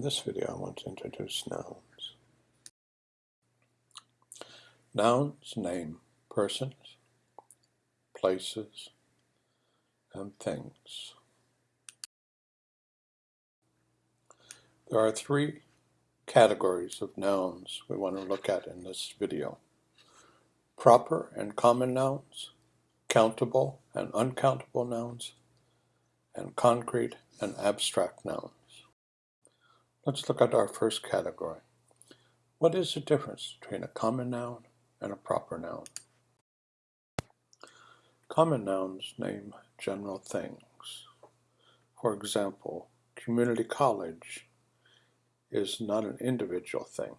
this video I want to introduce nouns. Nouns name persons, places, and things. There are three categories of nouns we want to look at in this video. Proper and common nouns, countable and uncountable nouns, and concrete and abstract nouns. Let's look at our first category. What is the difference between a common noun and a proper noun? Common nouns name general things. For example, community college is not an individual thing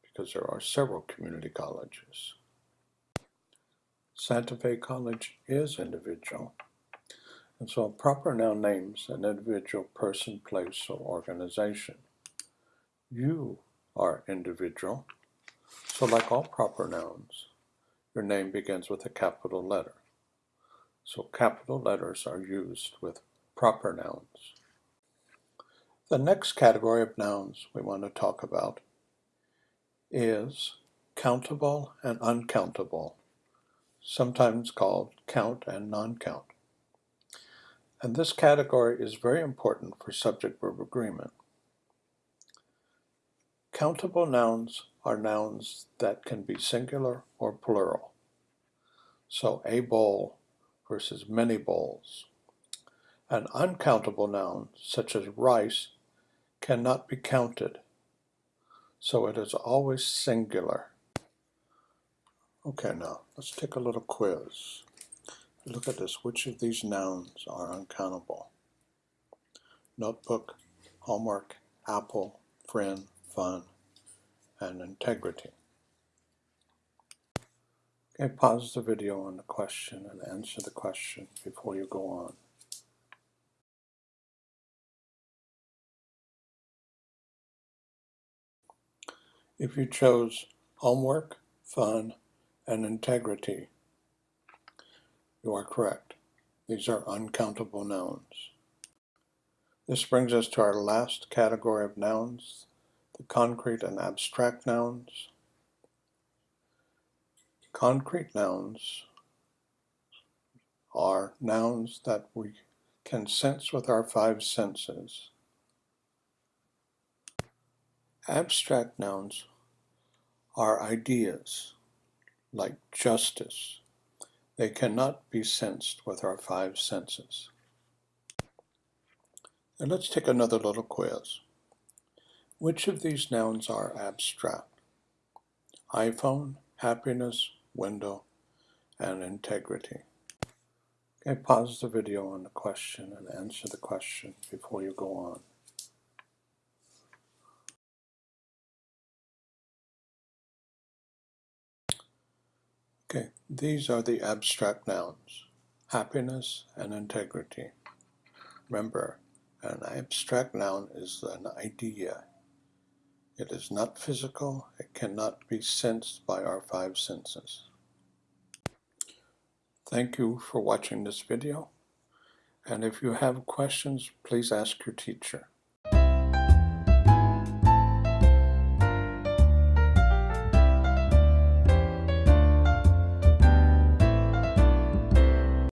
because there are several community colleges. Santa Fe College is individual and so a proper noun names an individual person, place, or organization. You are individual, so like all proper nouns, your name begins with a capital letter. So capital letters are used with proper nouns. The next category of nouns we want to talk about is countable and uncountable, sometimes called count and non-count. And this category is very important for subject-verb agreement. Countable nouns are nouns that can be singular or plural. So a bowl versus many bowls. An uncountable noun, such as rice, cannot be counted. So it is always singular. Okay, now let's take a little quiz. Look at this. Which of these nouns are uncountable? Notebook, homework, apple, friend, fun, and integrity. Okay, pause the video on the question and answer the question before you go on. If you chose homework, fun, and integrity, you are correct. These are uncountable nouns. This brings us to our last category of nouns, the concrete and abstract nouns. Concrete nouns are nouns that we can sense with our five senses. Abstract nouns are ideas like justice, they cannot be sensed with our five senses. And let's take another little quiz. Which of these nouns are abstract? iPhone, happiness, window, and integrity. Okay, pause the video on the question and answer the question before you go on. Okay, these are the abstract nouns, happiness and integrity. Remember, an abstract noun is an idea. It is not physical, it cannot be sensed by our five senses. Thank you for watching this video, and if you have questions, please ask your teacher.